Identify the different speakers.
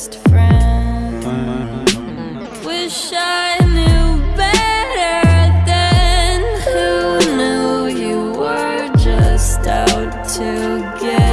Speaker 1: best friend. Mm-hmm. Wish I knew better than who knew you were just out to get